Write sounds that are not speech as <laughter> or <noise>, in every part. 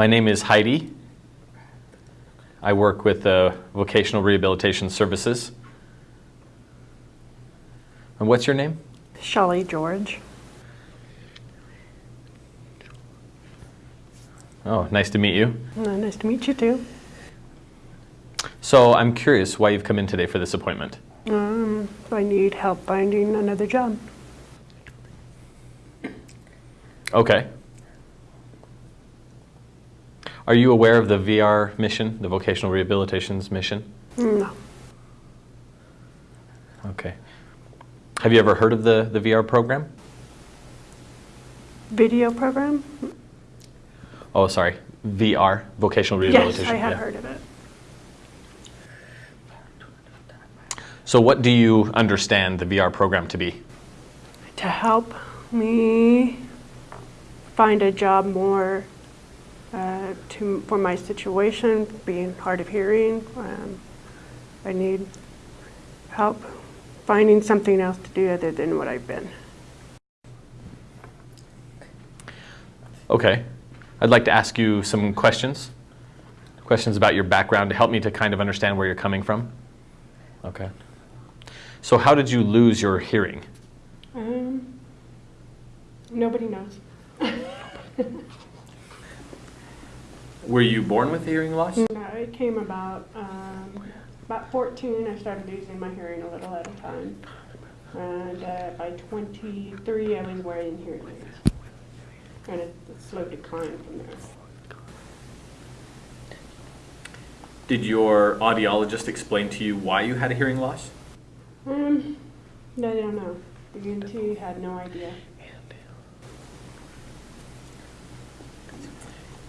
My name is Heidi. I work with the Vocational Rehabilitation Services. And what's your name? Shelly George. Oh, nice to meet you. Uh, nice to meet you too. So I'm curious why you've come in today for this appointment. Um, I need help finding another job. Okay. Are you aware of the VR mission, the Vocational Rehabilitation's mission? No. Okay. Have you ever heard of the, the VR program? Video program? Oh, sorry. VR, Vocational rehabilitation. Yes. I have yeah. heard of it. So what do you understand the VR program to be? To help me find a job more uh, to, for my situation, being hard of hearing. Um, I need help finding something else to do other than what I've been. Okay. I'd like to ask you some questions. Questions about your background to help me to kind of understand where you're coming from. Okay. So how did you lose your hearing? Um, nobody knows. <laughs> Were you born with hearing loss? No, it came about um, about 14. I started losing my hearing a little at a time, and uh, by 23, I was wearing hearing aids, and it, it slow decline from there. Did your audiologist explain to you why you had a hearing loss? Um, no, I don't know. The ENT had no idea.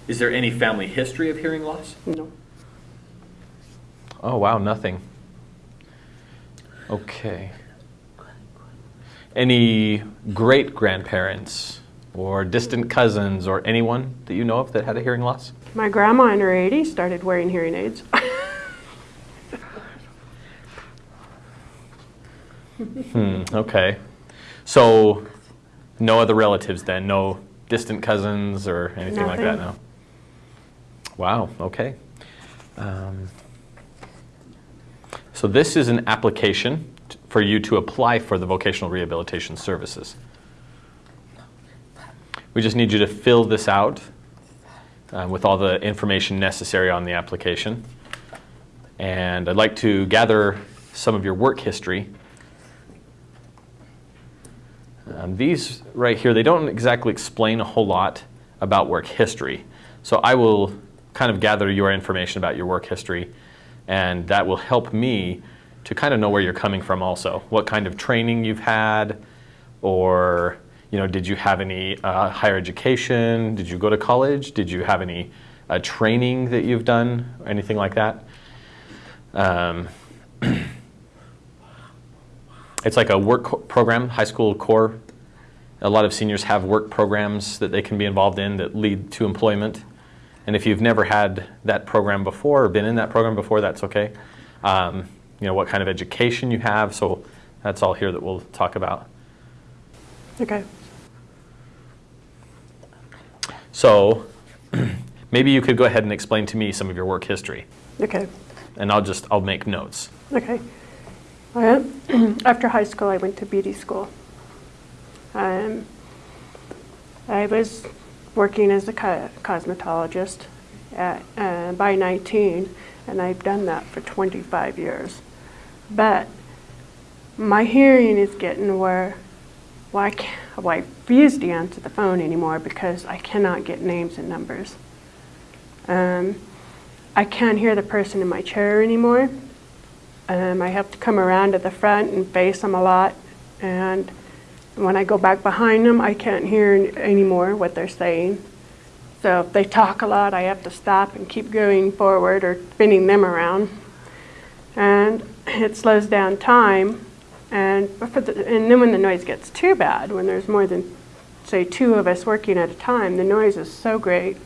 Is there any family history of hearing loss? No. Oh, wow, nothing. Okay. Any great grandparents or distant cousins or anyone that you know of that had a hearing loss? My grandma in her 80s started wearing hearing aids. <laughs> Hmm, okay. So, no other relatives then? No distant cousins or anything like that? Nothing. No. Wow, okay. Um, so, this is an application for you to apply for the vocational rehabilitation services. We just need you to fill this out uh, with all the information necessary on the application. And I'd like to gather some of your work history. Um, these right here, they don't exactly explain a whole lot about work history. So I will kind of gather your information about your work history, and that will help me to kind of know where you're coming from also. What kind of training you've had, or you know, did you have any uh, higher education? Did you go to college? Did you have any uh, training that you've done, or anything like that? Um, <clears throat> it's like a work program, high school core. A lot of seniors have work programs that they can be involved in that lead to employment. And if you've never had that program before or been in that program before, that's okay. Um, you know, what kind of education you have, so that's all here that we'll talk about. Okay. So <clears throat> maybe you could go ahead and explain to me some of your work history, Okay. and I'll just, I'll make notes. Okay. <clears throat> After high school, I went to beauty school. Um, I was working as a co- cosmetologist at, uh, by 19, and I've done that for 25 years. But my hearing is getting where well, I, can't, I refuse to answer the phone anymore because I cannot get names and numbers. Um, I can't hear the person in my chair anymore. Um, I have to come around to the front and face them a lot. And when I go back behind them, I can't hear anymore what they're saying. So if they talk a lot, I have to stop and keep going forward or spinning them around. And it slows down time. And, for the, and then when the noise gets too bad, when there's more than, say, two of us working at a time, the noise is so great.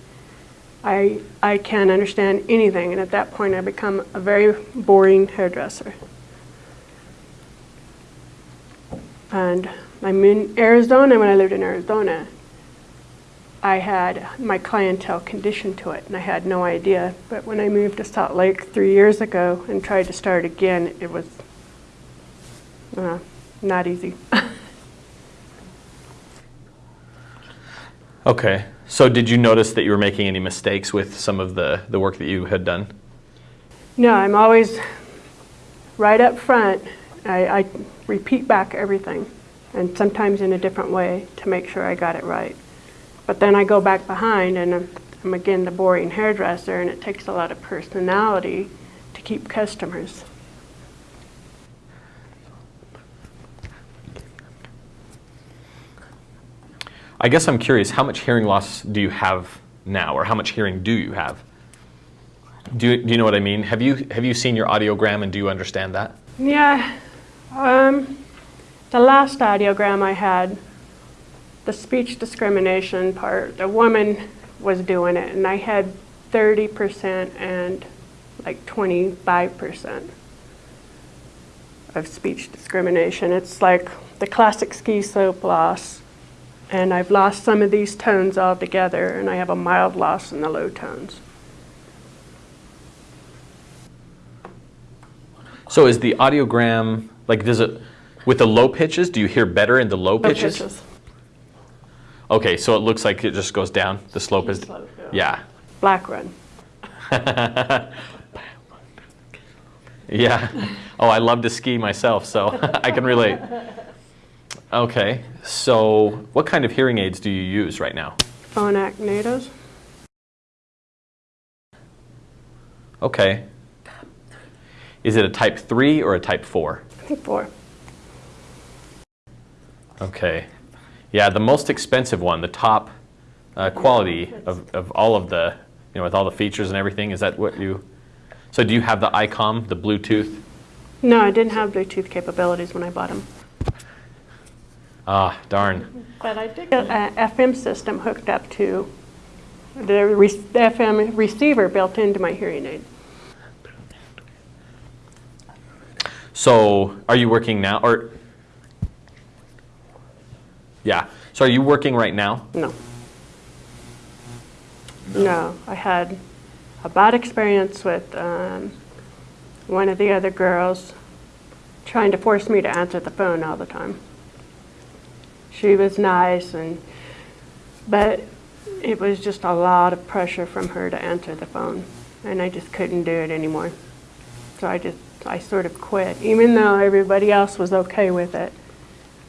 I, I can't understand anything, and at that point, I become a very boring hairdresser. And I'm in Arizona when I lived in Arizona. I had my clientele conditioned to it, and I had no idea. But when I moved to Salt Lake three years ago and tried to start again, it was uh, not easy. <laughs> Okay. So did you notice that you were making any mistakes with some of the, the work that you had done? no, I'm always right up front. I, I repeat back everything, and sometimes in a different way to make sure I got it right. But then I go back behind, and I'm, I'm again the boring hairdresser, and it takes a lot of personality to keep customers. I guess I'm curious, how much hearing loss do you have now, or how much hearing do you have? Do you, do you know what I mean? Have you, have you seen your audiogram and do you understand that? Yeah, um, the last audiogram I had, the speech discrimination part, the woman was doing it, and I had 30% and like 25% of speech discrimination. It's like the classic ski slope loss, and I've lost some of these tones altogether, and I have a mild loss in the low tones. So is the audiogram, like does it, with the low pitches, do you hear better in the low Low pitches? pitches. Okay, so it looks like it just goes down, the slope is, Slope, yeah. Black run. <laughs> Yeah. Oh, I love to ski myself, so <laughs> I can relate. Okay, so what kind of hearing aids do you use right now? Phonak Nathos. Okay. Is it a type 3 or a type 4? I think four. Okay. Yeah, the most expensive one, the top uh, quality of, of all of the, you know, with all the features and everything, is that what you, so do you have the ICOM, the Bluetooth? No, I didn't have Bluetooth capabilities when I bought them. Ah, darn. But I did get a FM system hooked up to the re- the FM receiver built into my hearing aid. So are you working now, or, yeah, so are you working right now? No. No, I had a bad experience with um, one of the other girls trying to force me to answer the phone all the time. She was nice and, but it was just a lot of pressure from her to answer the phone, and I just couldn't do it anymore. So I just, I sort of quit, even though everybody else was okay with it.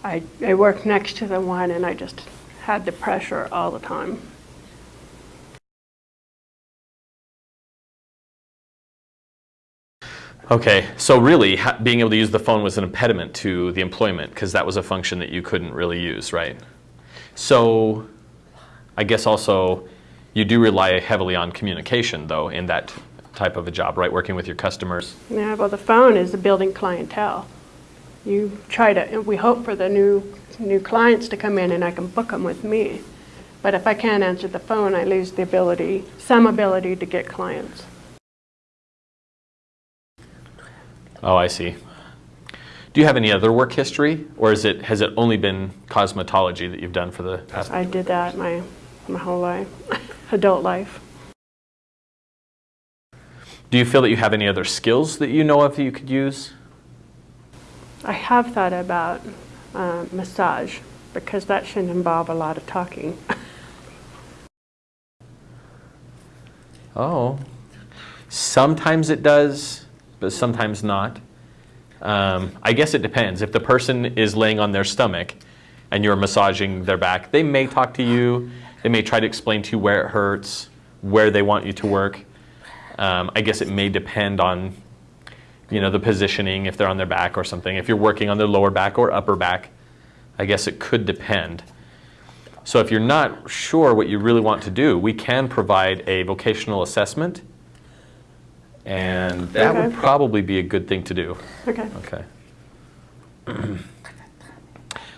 I, I worked next to the one and I just had the pressure all the time. Okay, so really, ha- being able to use the phone was an impediment to the employment because that was a function that you couldn't really use, right? So, I guess also you do rely heavily on communication, though, in that type of a job, right? Working with your customers. Yeah, well, the phone is a building clientele. You try to, we hope for the new, new clients to come in and I can book them with me. But if I can't answer the phone, I lose the ability, some ability to get clients. Oh, I see. Do you have any other work history, or is it has it only been cosmetology that you've done for the past? I did that my, my whole life, <laughs> adult life. Do you feel that you have any other skills that you know of that you could use? I have thought about uh, massage because that shouldn't involve a lot of talking. <laughs> Oh, sometimes it does, but sometimes not. Um, I guess it depends. If the person is laying on their stomach and you're massaging their back, they may talk to you. They may try to explain to you where it hurts, where they want you to work. Um, I guess it may depend on, you know, the positioning if they're on their back or something. If you're working on their lower back or upper back, I guess it could depend. So if you're not sure what you really want to do, we can provide a vocational assessment, and that would probably be a good thing to do. Okay. Okay.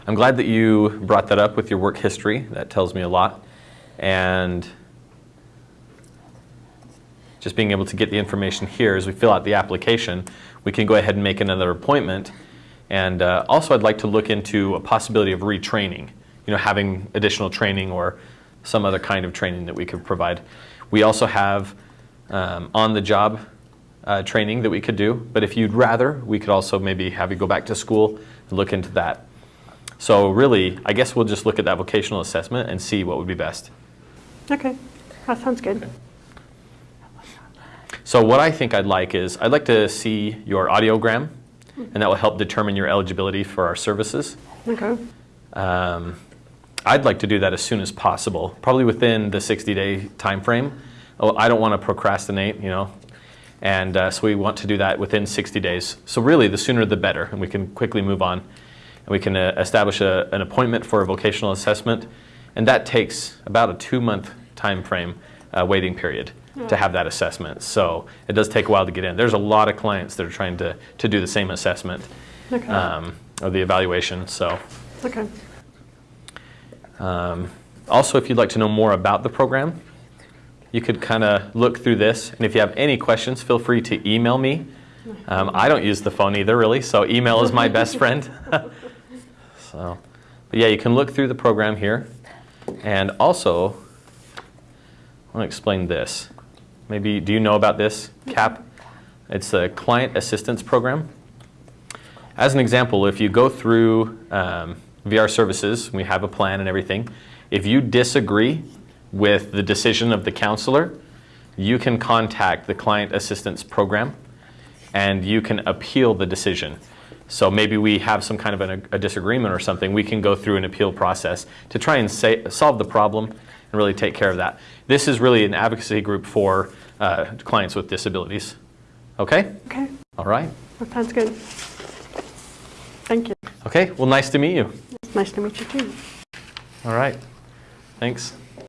I'm glad that you brought that up with your work history. That tells me a lot. And just being able to get the information here as we fill out the application, we can go ahead and make another appointment. And uh, also, I'd like to look into a possibility of retraining, you know, having additional training or some other kind of training that we could provide. We also have um, on-the-job uh, training that we could do, but if you'd rather, we could also maybe have you go back to school and look into that. So really, I guess we'll just look at that vocational assessment and see what would be best. Okay, that sounds good. So what I think I'd like is, I'd like to see your audiogram, and that will help determine your eligibility for our services. Okay, Um, I'd like to do that as soon as possible, probably within the 60-day time frame. Oh, I don't want to procrastinate, you know, and uh, so we want to do that within 60 days. So really, the sooner the better, and we can quickly move on. And we can uh, establish a, an appointment for a vocational assessment, and that takes about a two-month time frame uh, waiting period to have that assessment. So it does take a while to get in. There's a lot of clients that are trying to, to do the same assessment okay, um, or the evaluation. So. okay. Um, also, if you'd like to know more about the program, you could kind of look through this. And if you have any questions, feel free to email me. Um, I don't use the phone either, really, so email is my <laughs> best friend. <laughs> so, but yeah, you can look through the program here. And also, I want to explain this. Maybe, do you know about this, CAP? It's a Client Assistance Program. As an example, if you go through um, VR services, we have a plan and everything. If you disagree with the decision of the counselor, you can contact the Client Assistance Program and you can appeal the decision. So maybe we have some kind of an, a disagreement or something, we can go through an appeal process to try and say, solve the problem and really take care of that. This is really an advocacy group for uh, clients with disabilities. Okay? Okay, All right. that sounds good. Thank you. Okay, well, nice to meet you. It's nice to meet you too. All right. Thanks.